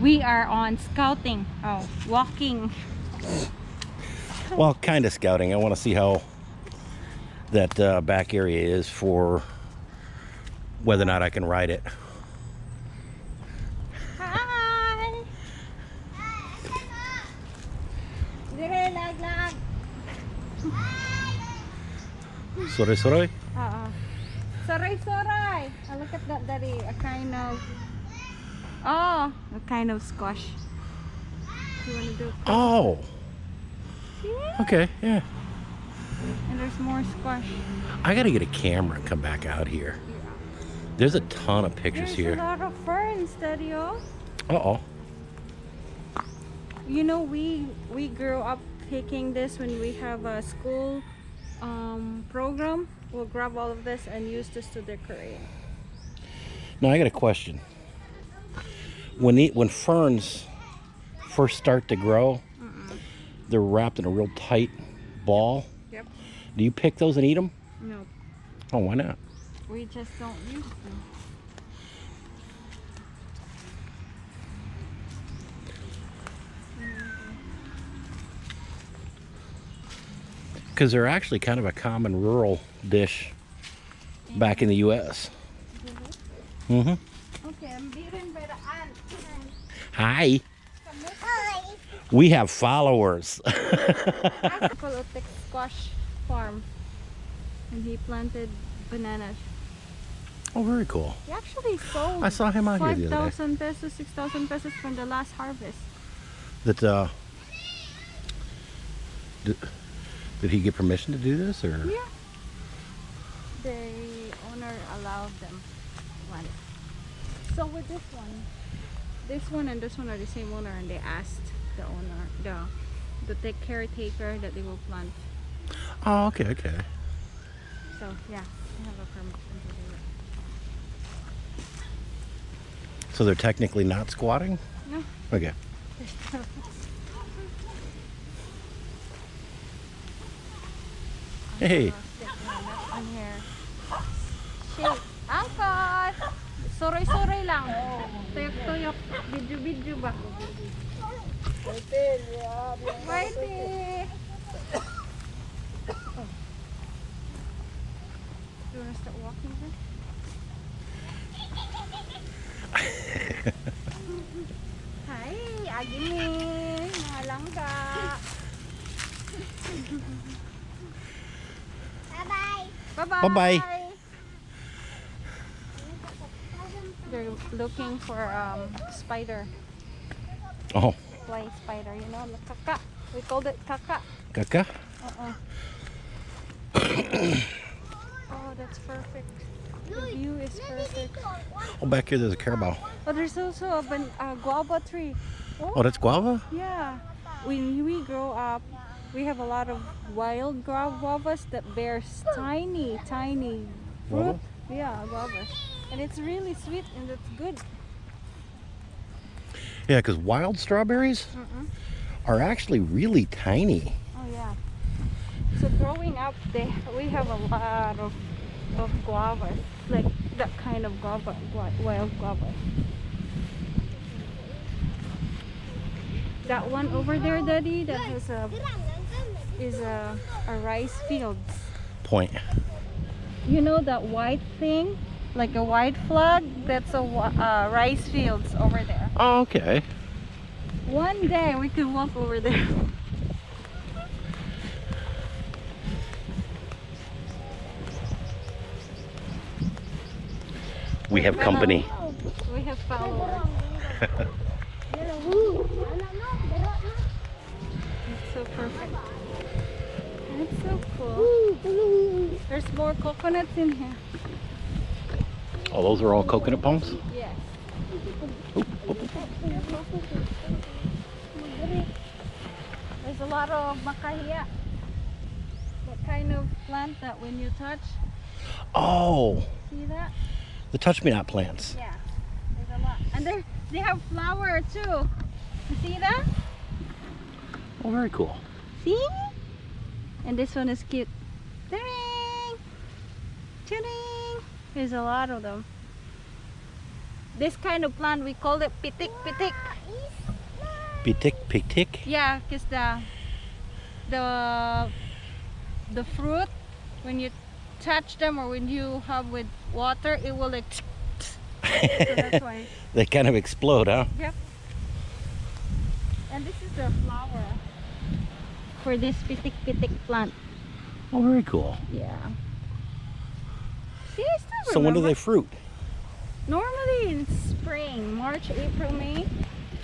we are on scouting. Oh, walking. Well, kind of scouting. I want to see how that uh, back area is for whether or not I can ride it. Hi! Dire, laglag. Sorry, sorry. Oo. Saray, saray. Oh, look at that, Daddy. A kind of... Oh, a kind of squash. You want to do... Oh, okay, yeah. And there's more squash. I got to get a camera and come back out here. There's a ton of pictures There's a here. lot of ferns, Daddy. Oh. Uh-oh. You know, we we grew up picking this when we have a school um, program. We'll grab all of this and use this to decorate. Now I got a question. When the, when ferns first start to grow, they're wrapped in a real tight ball. Yep. Do you pick those and eat them? No, Oh, why not? we just don't use them. Because they're actually kind of a common rural dish back in the U.S. Mm-hmm. Okay, I'm beaten by the ant. Hi. We have followers. Colotic squash farm. And he planted bananas. oh, very cool. He actually sold I saw him out here the other day. 5,000 pesos, 6,000 pesos from the last harvest. That uh, did, did he get permission to do this, or? Yeah. The owner allowed them. So with this one, this one and this one are the same owner and they asked the owner, the the take caretaker that they will plant. Oh, okay, okay. So yeah, they have a permission to do it. So they're technically not squatting. No. Okay. Hey. On here. Shake. Angkot! Suroy-suroy lang. Tuyok-tuyok. Video-video ba? Whitey! Do you want to start walking then? Hi! Agini! Mga langka! Bye-bye! Bye-bye. Looking for um spider, Oh, fly spider, you know, the kaka. We called it kaka. Kaka? Uh-uh. oh, that's perfect. The view is perfect. Oh, back here there's a carabao. Oh, there's also a, ban- a guava tree. Oh, that's guava? Yeah. When we grow up, we have a lot of wild gra- guavas that bears tiny, tiny fruit. Guava? Yeah, guavas. And it's really sweet and it's good. Yeah, because wild strawberries Mm-mm. are actually really tiny. Oh yeah. So growing up, they we have a lot of of guavas, like that kind of guava, wild guava. That one over there, Daddy, that has a is a, a rice field. Point. You know that white thing, like a white flag? That's a uh, rice fields over there. Oh, okay. One day we could walk over there. We have company. We have followers. It's so perfect. It's so cool. There's more coconuts in here. Oh, those are all coconut palms? Yes. There's a lot of makahiya. What kind of plant that when you touch, Oh, see that? the touch me not plants. Yeah. There's a lot. And they they have flower too. You see that? Oh, very cool. See? And this one is cute. Ding! Ding! There's a lot of them. This kind of plant we call it pitik pitik. Pitik, pitik. Yeah, because the the the fruit when you touch them or when you have with water, it will like. so that's why. They kind of explode, huh? Yep. And this is the flower for this pitik pitik plant. Oh, very cool. Yeah. See, I still So when do they fruit? Normally in spring, March, April, May.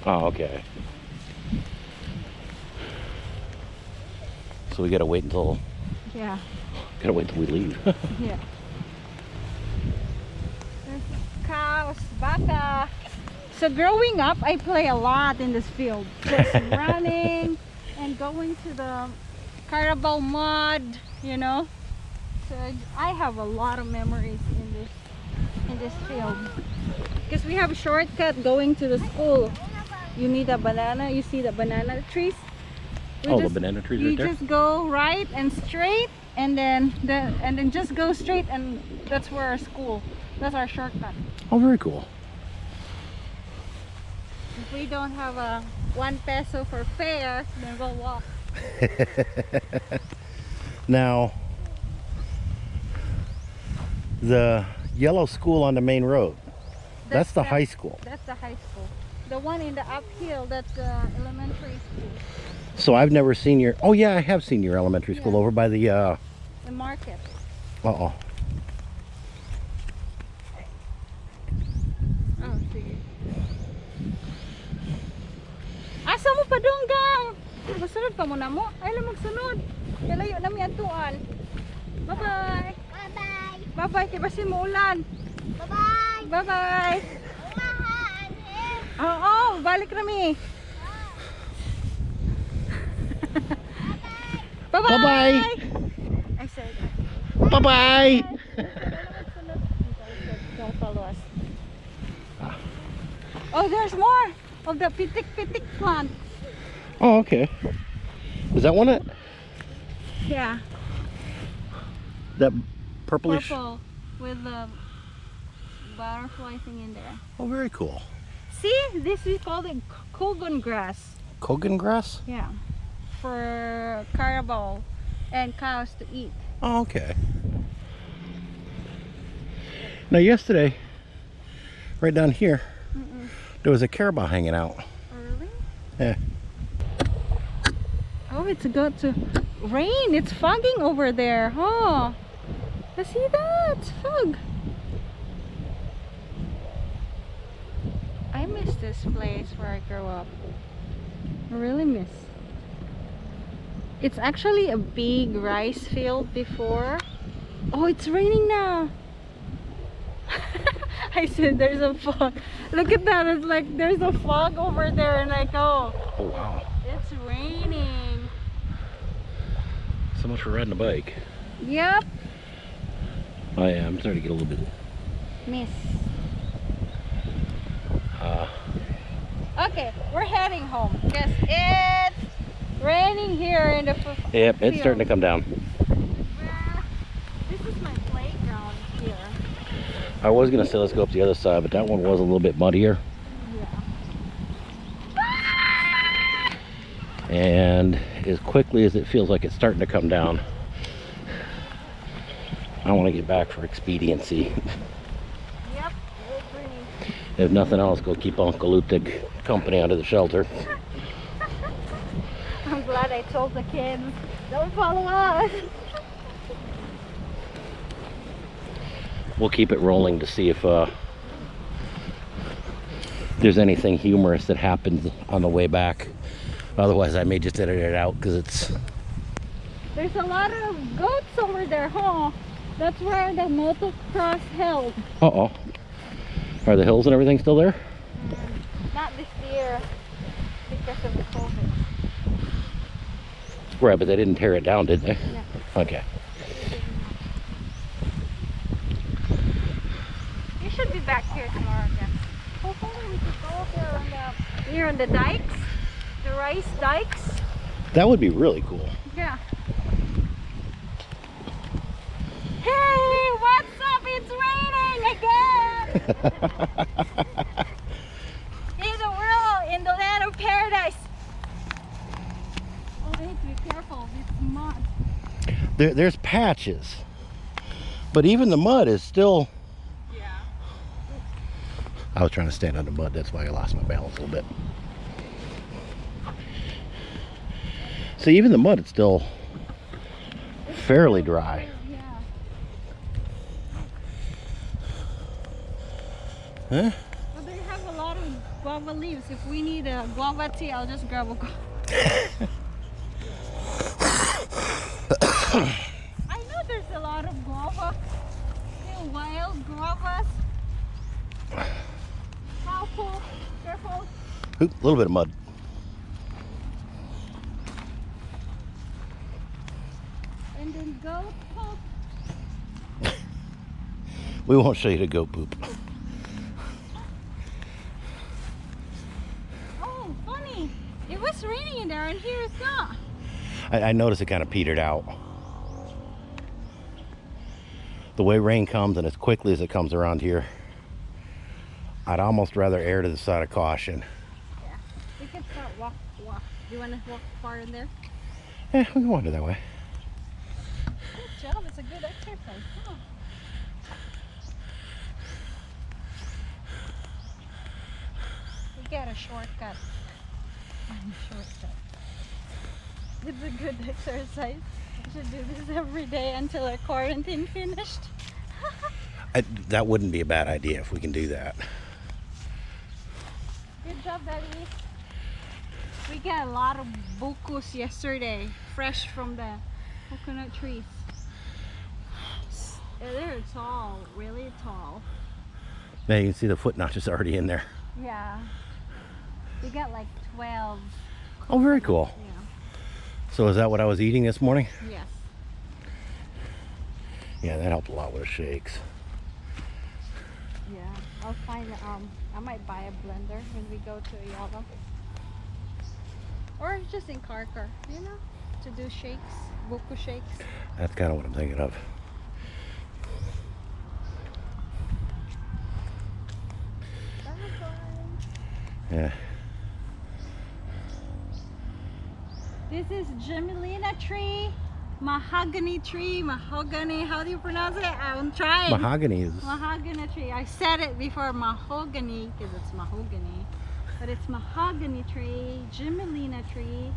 Oh, okay. So we gotta wait until Yeah. gotta wait until we leave. Yeah. There's cows, baka. So growing up, I play a lot in this field. Just running and going to the Carabao mud, you know. So I have a lot of memories in this in this field. Because we have a shortcut going to the school. You need a banana. You see the banana trees? We oh, just- the banana trees you right there. just go right and straight and then the and then just go straight and that's where our school that's our shortcut Oh, very cool. if we don't have a one peso for fare then we'll walk Now, the yellow school on the main road. That's, the high school. that's the high school the one in the uphill that's the elementary school So I've never seen your. Oh yeah, I have seen your elementary school Yeah. over by the. uh the market Uh oh. sige asa mo pa dunggang masunod pa mo na mo ay lang magsunod kaya layo na mi atuan bye bye Bye-bye. bye bye kay basi mo Bye-bye. bye bye Umahan. eh. Oo, balik kami. Bye-bye. Bye-bye. I said, Bye bye. don't follow us. Oh, there's more of the pitik pitik plant. Oh okay. Is that one it? Yeah, That purplish. purple with the butterfly thing in there. Oh, very cool. See, this is called it Cogon grass. Cogon grass. Yeah, for carabao and cows to eat. Oh, okay. Now, yesterday, right down here, Mm-mm. there was a carabao hanging out. Oh, really? Yeah. Oh, it's got to rain. It's fogging over there, huh? I see that. It's fog. I miss this place where I grew up. I really miss. It's actually a big rice field before. Oh, it's raining now. I said there's a fog. Look at that. It's like there's a fog over there and I go, Oh, wow. it's raining. So much for riding a bike. Yep. Oh, yeah, I'm starting to get a little bit. Miss. Uh, Okay, we're heading home because it's raining here in the. yep, it's field. starting to come down. This is my playground here. I was going to say let's go up the other side, but that one was a little bit muddier. Yeah. And as quickly as it feels like it's starting to come down, I want to get back for expediency. Yep. If nothing else, go keep Uncle Lutig company under the shelter. I'm glad I told the kids don't follow us. We'll keep it rolling to see if uh, there's anything humorous that happens on the way back. Otherwise, I may just edit it out because it's. There's a lot of goats over there, huh? That's where the motocross held. Uh oh. Are the hills and everything still there? Not this year because of the COVID. Right, but they didn't tear it down, did they? No. Okay. You should be back here tomorrow again. Hopefully we could go up there on the here on the dikes, the rice dikes. That would be really cool. Yeah. Hey, what's up? It's raining again! in the world, in the land of paradise. Oh, they have to be careful. It's mud. There, there's patches. But even the mud is still... Yeah. I was trying to stand on the mud. That's why I lost my balance a little bit. See, even the mud, it's still fairly dry. Huh? But they have a lot of guava leaves. If we need a guava tea, I'll just grab a guava. I know there's a lot of guava. Little wild guavas. Careful, careful. Oop, a little bit of mud. And then goat poop. We won't show you the goat poop. Oh, funny. It was raining in there and here it's not. I, I noticed it kind of petered out. The way rain comes and as quickly as it comes around here, I'd almost rather err to the side of caution. Yeah, We can start walk, walk. Do you want to walk far in there? Yeah, we can wander that way. Good job. It's a good exercise. Huh? We got a shortcut. Find a shortcut. It's a good exercise. We should do this every day until our quarantine finished. I, that wouldn't be a bad idea if we can do that. Good job, Daddy. We got a lot of bukos yesterday, fresh from the coconut trees. They're tall, really tall. Now you can see the foot notches already in there. Yeah. We got like 12. Oh, very cool. Yeah. So is that what I was eating this morning? Yes. Yeah, that helped a lot with the shakes. Yeah. I'll find, um, I might buy a blender when we go to Ayala. Or just in Carcar, you know, to do shakes, buko shakes. That's kind of what I'm thinking of. Yeah. This is Gmelina tree, mahogany tree, mahogany. How do you pronounce it? I'm trying. Mahogany is. mahogany tree. I said it before mahogany because it's mahogany, but it's mahogany tree, Gmelina tree,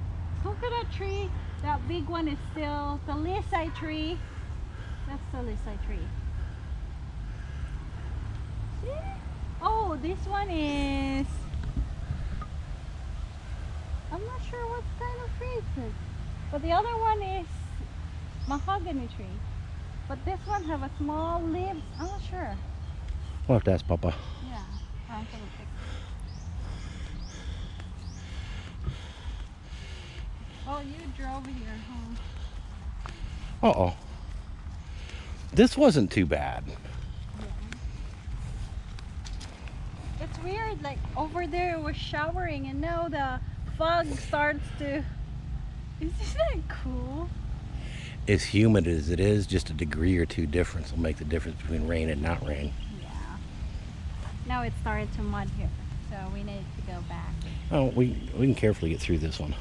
coconut tree. That big one is still the lisai tree. That's the lisai tree. See? Oh, this one is. I'm not sure what kind of tree it is. But the other one is mahogany tree. But this one have a small leaves. I'm not sure. We'll have to ask Papa. Yeah. I'm gonna pick. Oh, you drove here, huh? Uh oh. This wasn't too bad. Yeah. It's weird, like over there it was showering and now the fog starts to. Isn't that cool? As humid as it is, just a degree or two difference will make the difference between rain and not rain. Yeah. Now it started to mud here, so we need to go back. Oh, we we can carefully get through this one.